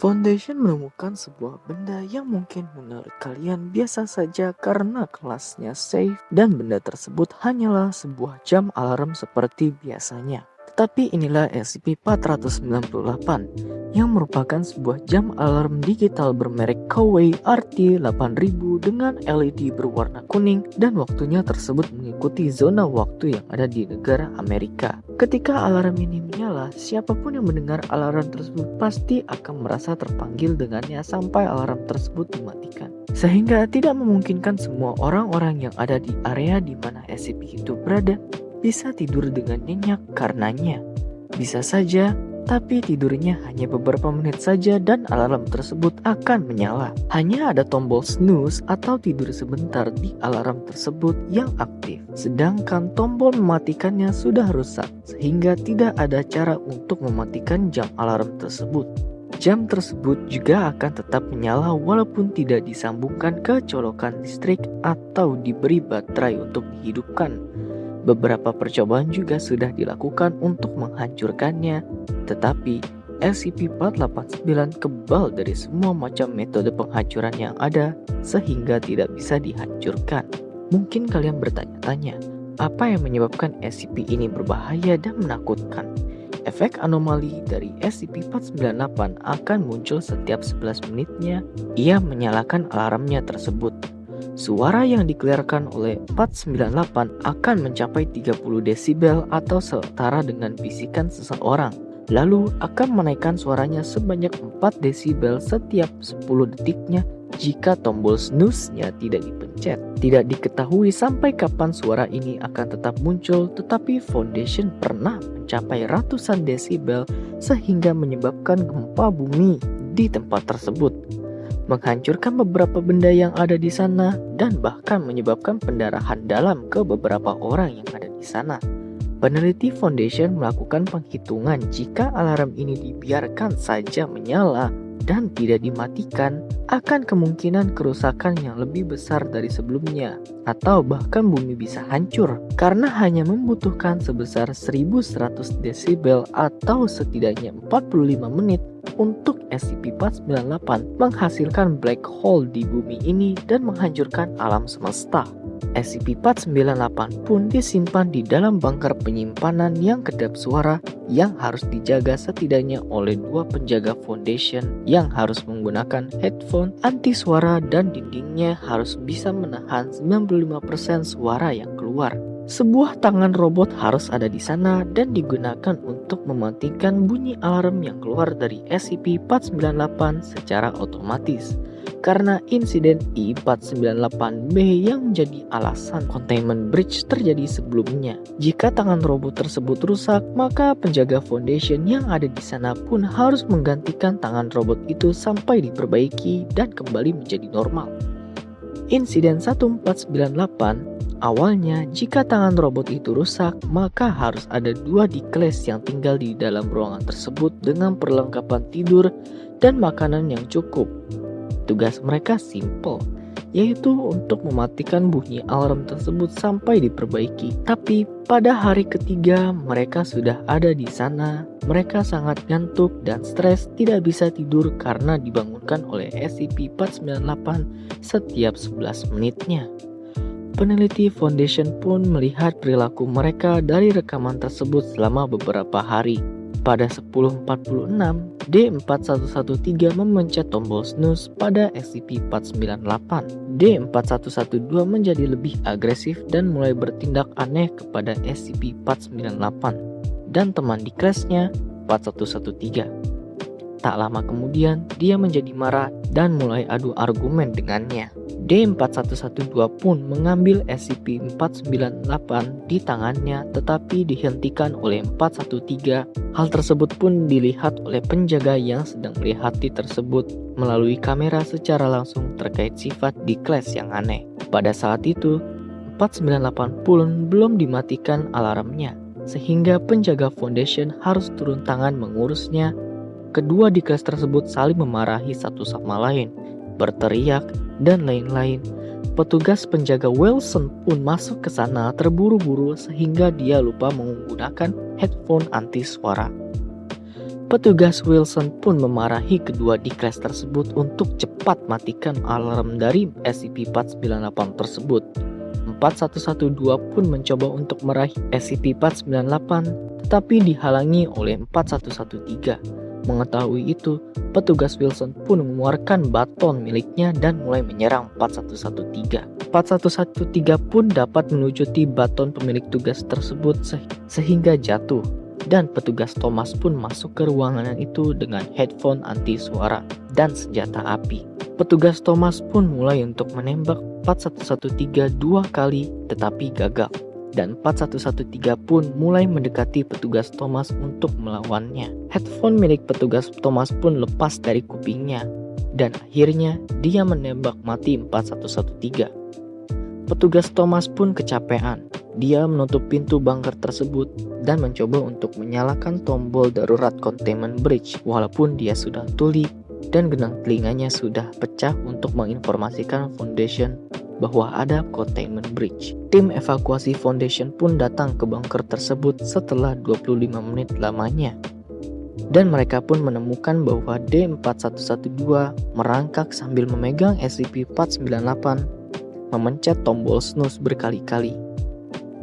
Foundation menemukan sebuah benda yang mungkin menurut kalian biasa saja karena kelasnya safe dan benda tersebut hanyalah sebuah jam alarm seperti biasanya. Tetapi inilah SCP-498 yang merupakan sebuah jam alarm digital bermerek Kowei RT8000 dengan LED berwarna kuning dan waktunya tersebut mengikuti zona waktu yang ada di negara Amerika. Ketika alarm ini menyala, siapa pun yang mendengar alarm tersebut pasti akan merasa terpanggil dengannya sampai alarm tersebut dimatikan. Sehingga tidak memungkinkan semua orang-orang yang ada di area di mana SCP itu berada bisa tidur dengan nyenyak karenanya. Bisa saja tapi tidurnya hanya beberapa menit saja dan alarm tersebut akan menyala. Hanya ada tombol snooze atau tidur sebentar di alarm tersebut yang aktif, sedangkan tombol mematikannya sudah rusak, sehingga tidak ada cara untuk mematikan jam alarm tersebut. Jam tersebut juga akan tetap menyala walaupun tidak disambungkan ke colokan listrik atau diberi baterai untuk dihidupkan. Beberapa percobaan juga sudah dilakukan untuk menghancurkannya, tetapi SCP-489 kebal dari semua macam metode penghancuran yang ada sehingga tidak bisa dihancurkan. Mungkin kalian bertanya-tanya, apa yang menyebabkan SCP ini berbahaya dan menakutkan? Efek anomali dari SCP-498 akan muncul setiap 11 menitnya ia menyalakan alarmnya tersebut. Suara yang dikeluarkan oleh 498 akan mencapai 30 desibel atau setara dengan bisikan seseorang. Lalu akan menaikkan suaranya sebanyak 4 desibel setiap 10 detiknya jika tombol snooze-nya tidak dipencet. Tidak diketahui sampai kapan suara ini akan tetap muncul, tetapi Foundation pernah mencapai ratusan desibel sehingga menyebabkan gempa bumi di tempat tersebut menghancurkan beberapa benda yang ada di sana, dan bahkan menyebabkan pendarahan dalam ke beberapa orang yang ada di sana. Peneliti Foundation melakukan penghitungan jika alarm ini dibiarkan saja menyala dan tidak dimatikan, akan kemungkinan kerusakan yang lebih besar dari sebelumnya, atau bahkan bumi bisa hancur karena hanya membutuhkan sebesar 1100 desibel atau setidaknya 45 menit untuk SCP-498 menghasilkan black hole di bumi ini dan menghancurkan alam semesta. SCP-498 pun disimpan di dalam bunker penyimpanan yang kedap suara yang harus dijaga setidaknya oleh dua penjaga foundation yang harus menggunakan headphone anti suara dan dindingnya harus bisa menahan 95% suara yang keluar. Sebuah tangan robot harus ada di sana dan digunakan untuk mematikan bunyi alarm yang keluar dari SCP-498 secara otomatis. Karena insiden I-498B yang menjadi alasan containment breach terjadi sebelumnya. Jika tangan robot tersebut rusak, maka penjaga foundation yang ada di sana pun harus menggantikan tangan robot itu sampai diperbaiki dan kembali menjadi normal. Insiden 1498 Awalnya, jika tangan robot itu rusak, maka harus ada dua di kelas yang tinggal di dalam ruangan tersebut dengan perlengkapan tidur dan makanan yang cukup. Tugas mereka simple, yaitu untuk mematikan bunyi alarm tersebut sampai diperbaiki. Tapi pada hari ketiga mereka sudah ada di sana, mereka sangat ngantuk dan stres tidak bisa tidur karena dibangunkan oleh SCP-498 setiap 11 menitnya. Peneliti Foundation pun melihat perilaku mereka dari rekaman tersebut selama beberapa hari. Pada 10.46, D4113 memencet tombol snooze pada SCP-498. D4112 menjadi lebih agresif dan mulai bertindak aneh kepada SCP-498 dan teman di kelasnya 4113. Tak lama kemudian, dia menjadi marah dan mulai adu argumen dengannya. D4112 pun mengambil SCP-498 di tangannya tetapi dihentikan oleh 413. Hal tersebut pun dilihat oleh penjaga yang sedang melihat di tersebut melalui kamera secara langsung terkait sifat di kelas yang aneh. Pada saat itu, 498 pun belum dimatikan alarmnya, sehingga penjaga foundation harus turun tangan mengurusnya Kedua di kelas tersebut saling memarahi satu sama lain, berteriak, dan lain-lain. Petugas penjaga Wilson pun masuk ke sana terburu-buru sehingga dia lupa menggunakan headphone anti suara. Petugas Wilson pun memarahi kedua di kelas tersebut untuk cepat matikan alarm dari SCP-498 tersebut. 4112 pun mencoba untuk meraih SCP-498 tetapi dihalangi oleh 4113. Mengetahui itu, petugas Wilson pun mengeluarkan baton miliknya dan mulai menyerang 4113. 4113 pun dapat melucuti baton pemilik tugas tersebut sehingga jatuh dan petugas Thomas pun masuk ke ruangan itu dengan headphone anti suara dan senjata api. Petugas Thomas pun mulai untuk menembak 4113 dua kali tetapi gagal dan 4113 pun mulai mendekati petugas Thomas untuk melawannya. Headphone milik petugas Thomas pun lepas dari kupingnya dan akhirnya dia menembak mati 4113. Petugas Thomas pun kecapean. Dia menutup pintu bunker tersebut dan mencoba untuk menyalakan tombol darurat containment bridge walaupun dia sudah tuli dan genang telinganya sudah pecah untuk menginformasikan Foundation bahwa ada containment bridge. Tim evakuasi Foundation pun datang ke bunker tersebut setelah 25 menit lamanya. Dan mereka pun menemukan bahwa D4112 merangkak sambil memegang SCP-498 memencet tombol snooze berkali-kali.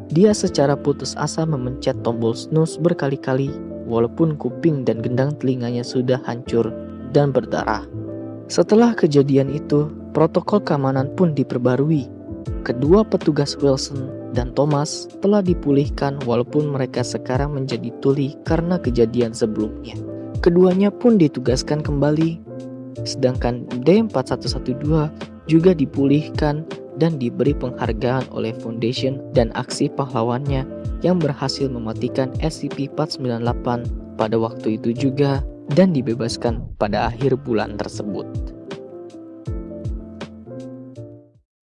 Dia secara putus asa memencet tombol snooze berkali-kali walaupun kuping dan gendang telinganya sudah hancur dan berdarah. Setelah kejadian itu, protokol keamanan pun diperbarui. Kedua petugas Wilson dan Thomas telah dipulihkan walaupun mereka sekarang menjadi tuli karena kejadian sebelumnya. Keduanya pun ditugaskan kembali, sedangkan D4112 juga dipulihkan dan diberi penghargaan oleh Foundation dan aksi pahlawannya yang berhasil mematikan SCP-498 pada waktu itu juga dan dibebaskan pada akhir bulan tersebut.